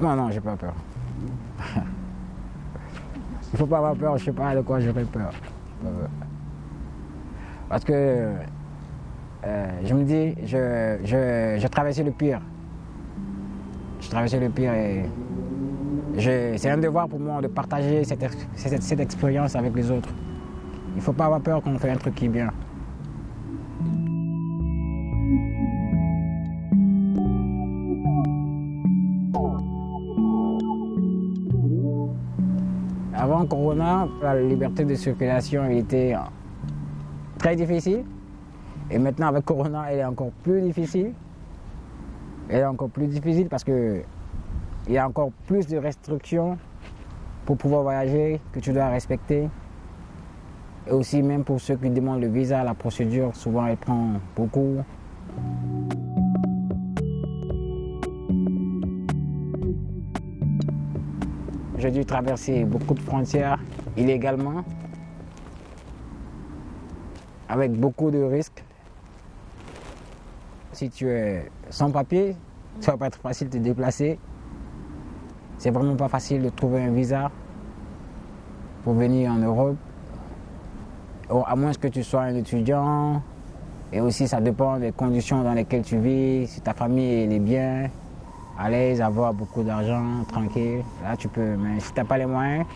Non, non, j'ai pas peur. Il faut pas avoir peur, je sais pas de quoi j'aurais peur. Parce que euh, je me dis, je, je, je traversais le pire. Je traversais le pire et c'est un devoir pour moi de partager cette, cette, cette expérience avec les autres. Il ne faut pas avoir peur quand on fait un truc qui est bien. Avant Corona, la liberté de circulation était très difficile. Et maintenant, avec Corona, elle est encore plus difficile. Elle est encore plus difficile parce que il y a encore plus de restrictions pour pouvoir voyager que tu dois respecter. Et aussi même pour ceux qui demandent le visa, la procédure, souvent elle prend beaucoup. J'ai dû traverser beaucoup de frontières illégalement, avec beaucoup de risques. Si tu es sans papier, ça va pas être facile de te déplacer. C'est vraiment pas facile de trouver un visa pour venir en Europe. À moins que tu sois un étudiant. Et aussi, ça dépend des conditions dans lesquelles tu vis. Si ta famille est bien, à l'aise, avoir beaucoup d'argent, tranquille, là tu peux. Mais si tu n'as pas les moyens,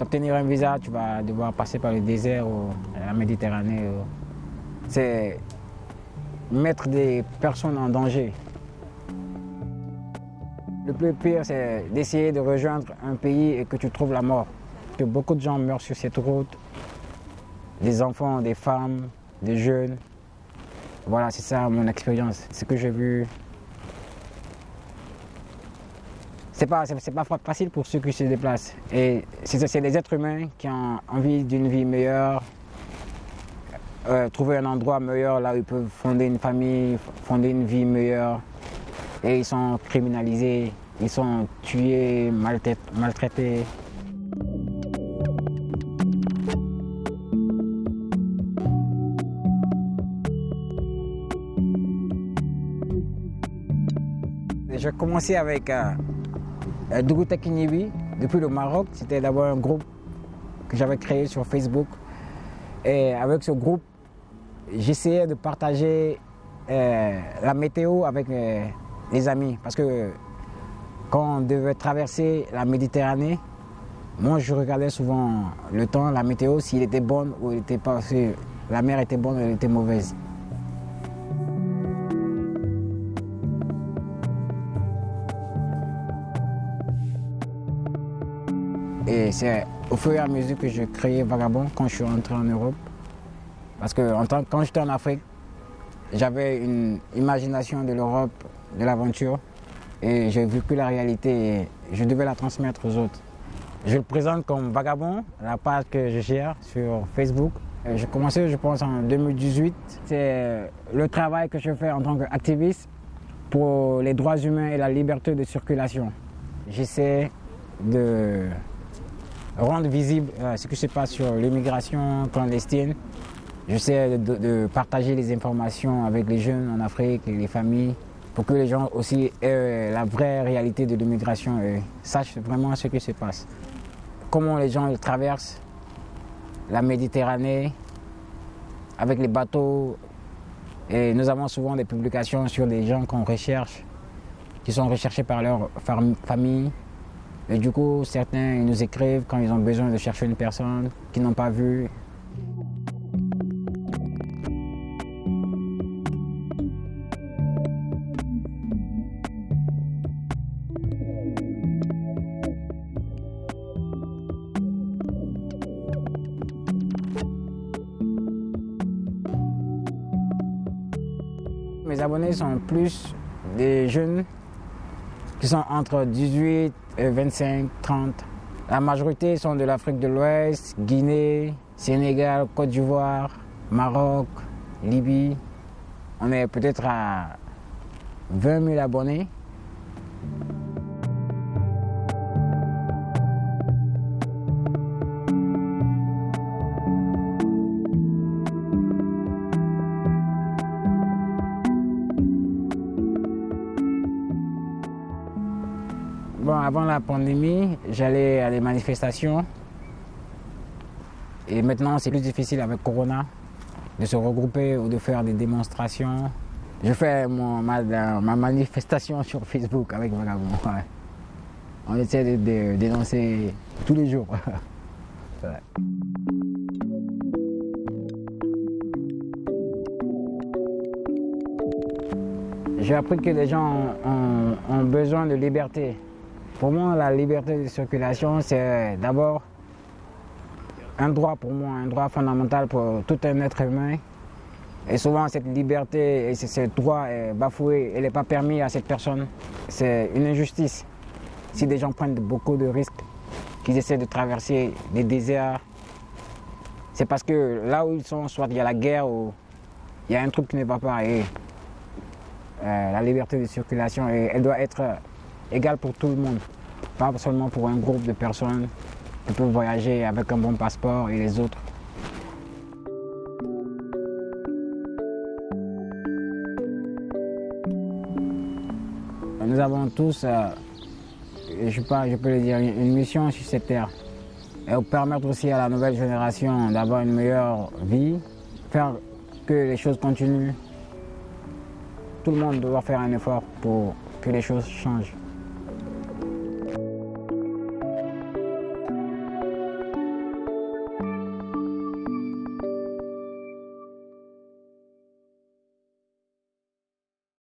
obtenir un visa, tu vas devoir passer par le désert ou la Méditerranée. C'est mettre des personnes en danger. Le plus pire, c'est d'essayer de rejoindre un pays et que tu trouves la mort. Que beaucoup de gens meurent sur cette route, des enfants, des femmes, des jeunes. Voilà, c'est ça mon expérience, ce que j'ai vu. C'est pas, pas facile pour ceux qui se déplacent. Et c'est des êtres humains qui ont envie d'une vie meilleure, euh, trouver un endroit meilleur là où ils peuvent fonder une famille, fonder une vie meilleure. Et ils sont criminalisés, ils sont tués, maltraités. J'ai commencé avec euh, Dougou depuis le Maroc. C'était d'abord un groupe que j'avais créé sur Facebook. Et avec ce groupe, j'essayais de partager euh, la météo avec euh, les amis. Parce que quand on devait traverser la Méditerranée, moi je regardais souvent le temps, la météo, s'il était bon ou il était pas, si la mer était bonne ou elle était mauvaise. Et c'est au fur et à mesure que je créais Vagabond quand je suis rentré en Europe. Parce que en tant, quand j'étais en Afrique, j'avais une imagination de l'Europe, de l'aventure, et j'ai vécu la réalité et je devais la transmettre aux autres. Je le présente comme Vagabond, la page que je gère sur Facebook. J'ai commencé, je pense, en 2018. C'est le travail que je fais en tant qu'activiste pour les droits humains et la liberté de circulation. J'essaie de rendre visible euh, ce qui se passe sur l'immigration clandestine. J'essaie de, partager les informations avec les jeunes en Afrique et les familles pour que les gens aussi aient la vraie réalité de l'immigration et sachent vraiment ce qui se passe. Comment les gens traversent la Méditerranée avec les bateaux. Et nous avons souvent des publications sur des gens qu'on recherche, qui sont recherchés par leur famille, et du coup, certains nous écrivent quand ils ont besoin de chercher une personne qu'ils n'ont pas vue. Mes abonnés sont plus des jeunes qui sont entre 18 et 25, 30. La majorité sont de l'Afrique de l'Ouest, Guinée, Sénégal, Côte d'Ivoire, Maroc, Libye. On est peut-être à 20 000 abonnés. Avant la pandémie, j'allais à des manifestations. Et maintenant, c'est plus difficile avec Corona de se regrouper ou de faire des démonstrations. Je fais ma, manifestation sur Facebook avec Vagabond. On essaie de, dénoncer tous les jours. J'ai appris que les gens ont, besoin de liberté. Pour moi, la liberté de circulation, c'est d'abord un droit pour moi, un droit fondamental pour tout un être humain. Et souvent, cette liberté et ce droit est bafoué, elle n'est pas permis à cette personne. C'est une injustice. Si des gens prennent beaucoup de risques, qu'ils essaient de traverser des déserts, c'est parce que là où ils sont, soit il y a la guerre ou il y a un truc qui ne va pas. Et euh, la liberté de circulation, elle doit être égale pour tout le monde, pas seulement pour un groupe de personnes qui peuvent voyager avec un bon passeport et les autres. Nous avons tous, euh, je, pas, je peux le dire, une mission sur cette terre. Et permettre aussi à la nouvelle génération d'avoir une meilleure vie, faire que les choses continuent tout le monde doit faire un effort pour que les choses changent.